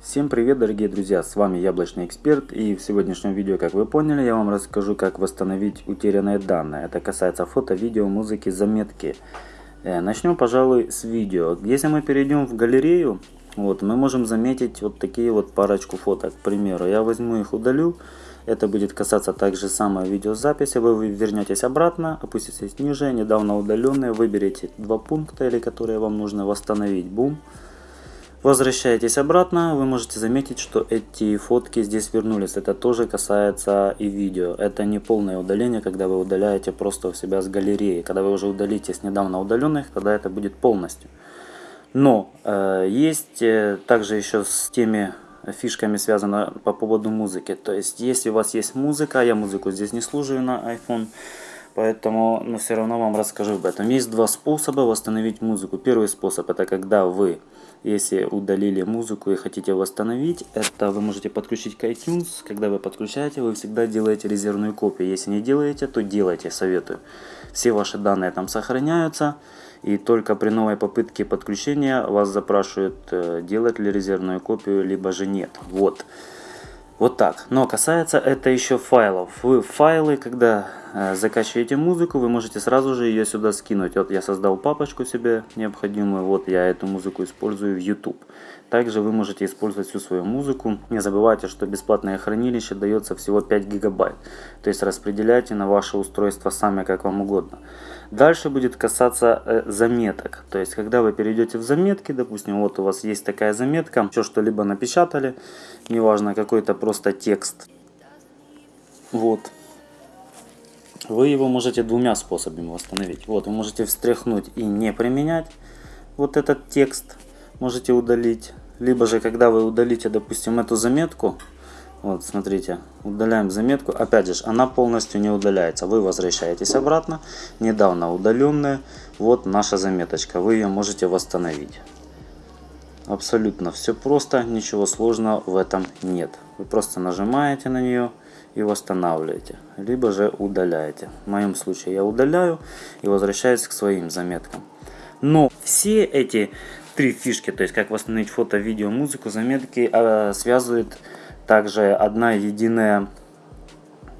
Всем привет, дорогие друзья, с вами Яблочный Эксперт и в сегодняшнем видео, как вы поняли, я вам расскажу, как восстановить утерянные данные. Это касается фото, видео, музыки, заметки. Э, Начнем, пожалуй, с видео. Если мы перейдем в галерею, вот, мы можем заметить вот такие вот парочку фоток. К примеру, я возьму их, удалю. Это будет касаться также самой видеозаписи. Вы вернетесь обратно, опуститесь ниже, недавно удаленные, выберите два пункта, или которые вам нужно восстановить. Бум. Возвращаетесь обратно, вы можете заметить, что эти фотки здесь вернулись. Это тоже касается и видео. Это не полное удаление, когда вы удаляете просто у себя с галереи. Когда вы уже удалите с недавно удаленных, тогда это будет полностью. Но э, есть э, также еще с теми фишками связано по поводу музыки. То есть, если у вас есть музыка, я музыку здесь не слушаю на iPhone, поэтому, но все равно вам расскажу об этом. Есть два способа восстановить музыку. Первый способ это когда вы если удалили музыку и хотите восстановить, это вы можете подключить к iTunes. Когда вы подключаете, вы всегда делаете резервную копию. Если не делаете, то делайте, советую. Все ваши данные там сохраняются. И только при новой попытке подключения вас запрашивают, э, делать ли резервную копию, либо же нет. Вот. Вот так. Но касается это еще файлов. Вы файлы, когда закачиваете музыку, вы можете сразу же ее сюда скинуть. Вот я создал папочку себе необходимую. Вот я эту музыку использую в YouTube. Также вы можете использовать всю свою музыку. Не забывайте, что бесплатное хранилище дается всего 5 гигабайт. То есть распределяйте на ваше устройство сами, как вам угодно. Дальше будет касаться э, заметок. То есть, когда вы перейдете в заметки, допустим, вот у вас есть такая заметка, все что-либо напечатали, неважно, какой-то просто текст. Вот. Вы его можете двумя способами восстановить. Вот, вы можете встряхнуть и не применять вот этот текст, можете удалить. Либо же, когда вы удалите, допустим, эту заметку, вот, смотрите, удаляем заметку. Опять же, она полностью не удаляется. Вы возвращаетесь обратно, недавно удаленная. Вот наша заметочка, вы ее можете восстановить. Абсолютно все просто, ничего сложного в этом нет. Вы просто нажимаете на нее и восстанавливаете, либо же удаляете. В моем случае я удаляю и возвращаюсь к своим заметкам. Но все эти три фишки, то есть как восстановить фото, видео, музыку, заметки, а, связывают также одна единая,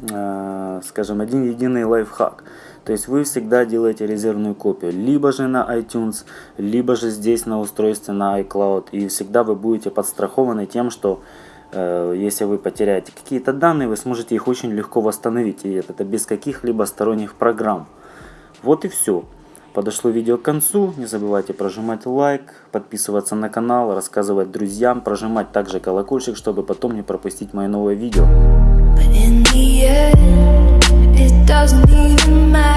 скажем, один единый лайфхак. То есть вы всегда делаете резервную копию, либо же на iTunes, либо же здесь на устройстве на iCloud. И всегда вы будете подстрахованы тем, что э, если вы потеряете какие-то данные, вы сможете их очень легко восстановить. И это без каких-либо сторонних программ. Вот и все. Подошло видео к концу. Не забывайте прожимать лайк, подписываться на канал, рассказывать друзьям, прожимать также колокольчик, чтобы потом не пропустить мои новые видео. in the end, it doesn't even matter.